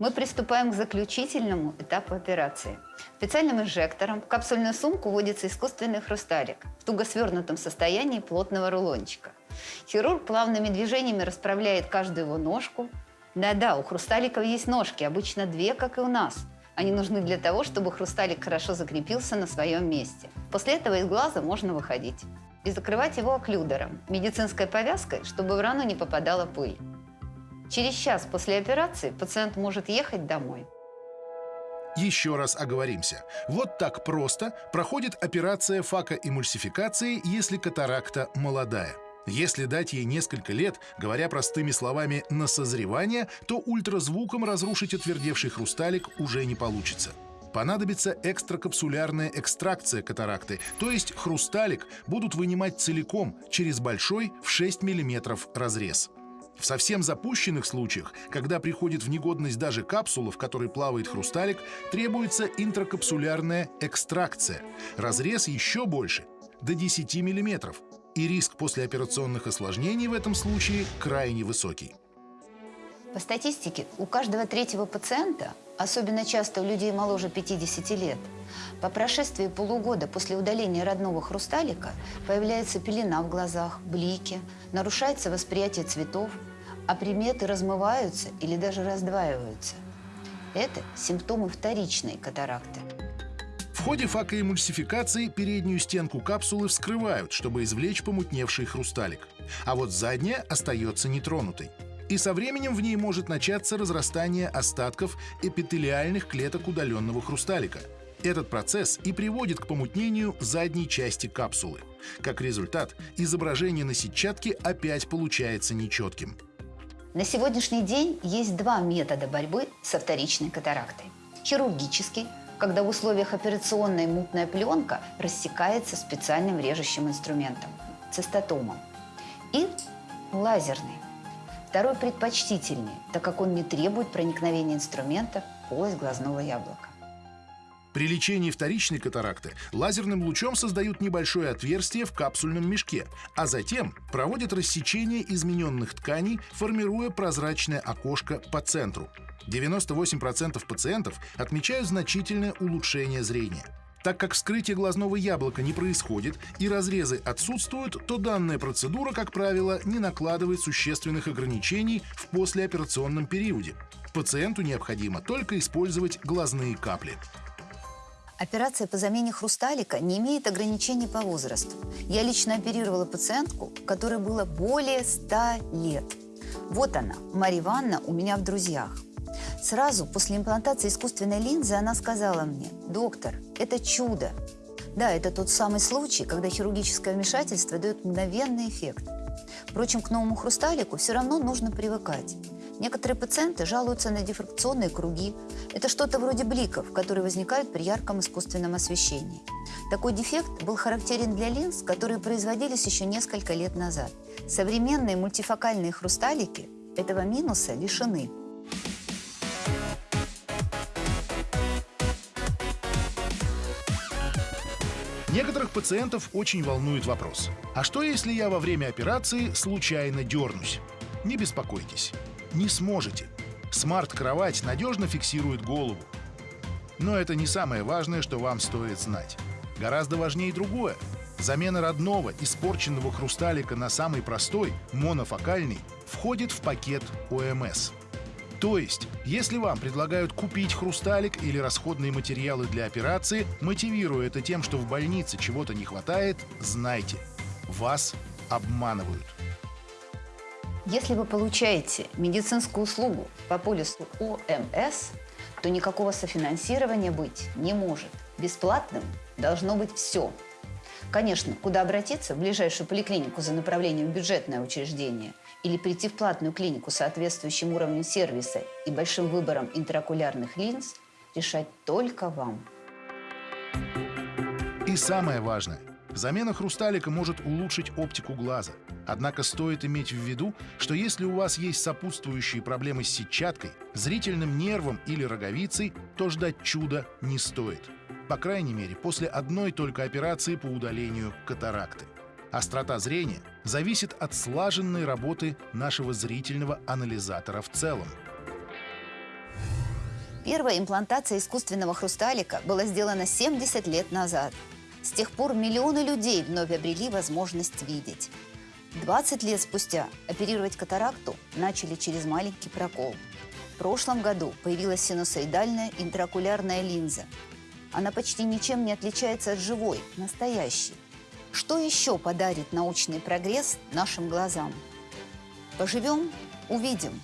Мы приступаем к заключительному этапу операции. Специальным инжектором в капсульную сумку вводится искусственный хрусталик в туго свернутом состоянии плотного рулончика. Хирург плавными движениями расправляет каждую его ножку. Да-да, у хрусталиков есть ножки, обычно две, как и у нас. Они нужны для того, чтобы хрусталик хорошо закрепился на своем месте. После этого из глаза можно выходить. И закрывать его оклюдером, медицинской повязкой, чтобы в рану не попадала пыль. Через час после операции пациент может ехать домой. Еще раз оговоримся. Вот так просто проходит операция факоэмульсификации, если катаракта молодая. Если дать ей несколько лет, говоря простыми словами, на созревание, то ультразвуком разрушить отвердевший хрусталик уже не получится. Понадобится экстракапсулярная экстракция катаракты, то есть хрусталик будут вынимать целиком через большой в 6 мм разрез. В совсем запущенных случаях, когда приходит в негодность даже капсула, в которой плавает хрусталик, требуется интракапсулярная экстракция. Разрез еще больше, до 10 мм. И риск послеоперационных осложнений в этом случае крайне высокий. По статистике, у каждого третьего пациента, особенно часто у людей моложе 50 лет, по прошествии полугода после удаления родного хрусталика появляется пелена в глазах, блики, нарушается восприятие цветов, а приметы размываются или даже раздваиваются. Это симптомы вторичной катаракты. В ходе факоэмульсификации переднюю стенку капсулы вскрывают, чтобы извлечь помутневший хрусталик. А вот задняя остается нетронутой и со временем в ней может начаться разрастание остатков эпителиальных клеток удаленного хрусталика. Этот процесс и приводит к помутнению задней части капсулы. Как результат, изображение на сетчатке опять получается нечетким. На сегодняшний день есть два метода борьбы со вторичной катарактой. Хирургический, когда в условиях операционной мутная пленка рассекается специальным режущим инструментом – цистотомом. И лазерный, Второй предпочтительнее, так как он не требует проникновения инструмента в полость глазного яблока. При лечении вторичной катаракты лазерным лучом создают небольшое отверстие в капсульном мешке, а затем проводят рассечение измененных тканей, формируя прозрачное окошко по центру. 98% пациентов отмечают значительное улучшение зрения. Так как вскрытие глазного яблока не происходит и разрезы отсутствуют, то данная процедура, как правило, не накладывает существенных ограничений в послеоперационном периоде. Пациенту необходимо только использовать глазные капли. Операция по замене хрусталика не имеет ограничений по возрасту. Я лично оперировала пациентку, которой было более 100 лет. Вот она, Мария Ивановна, у меня в друзьях. Сразу после имплантации искусственной линзы она сказала мне, доктор, это чудо. Да, это тот самый случай, когда хирургическое вмешательство дает мгновенный эффект. Впрочем, к новому хрусталику все равно нужно привыкать. Некоторые пациенты жалуются на дифракционные круги. Это что-то вроде бликов, которые возникают при ярком искусственном освещении. Такой дефект был характерен для линз, которые производились еще несколько лет назад. Современные мультифокальные хрусталики этого минуса лишены. Некоторых пациентов очень волнует вопрос. А что, если я во время операции случайно дернусь? Не беспокойтесь. Не сможете. Смарт-кровать надежно фиксирует голову. Но это не самое важное, что вам стоит знать. Гораздо важнее другое. Замена родного, испорченного хрусталика на самый простой, монофокальный, входит в пакет ОМС – то есть, если вам предлагают купить хрусталик или расходные материалы для операции, мотивируя это тем, что в больнице чего-то не хватает, знайте, вас обманывают. Если вы получаете медицинскую услугу по полису ОМС, то никакого софинансирования быть не может. Бесплатным должно быть все. Конечно, куда обратиться? В ближайшую поликлинику за направлением в бюджетное учреждение – или прийти в платную клинику с соответствующим уровнем сервиса и большим выбором интраокулярных линз решать только вам. И самое важное. Замена хрусталика может улучшить оптику глаза. Однако стоит иметь в виду, что если у вас есть сопутствующие проблемы с сетчаткой, зрительным нервом или роговицей, то ждать чуда не стоит. По крайней мере, после одной только операции по удалению катаракты. Острота зрения зависит от слаженной работы нашего зрительного анализатора в целом. Первая имплантация искусственного хрусталика была сделана 70 лет назад. С тех пор миллионы людей вновь обрели возможность видеть. 20 лет спустя оперировать катаракту начали через маленький прокол. В прошлом году появилась синусоидальная интраокулярная линза. Она почти ничем не отличается от живой, настоящей. Что еще подарит научный прогресс нашим глазам? Поживем – увидим.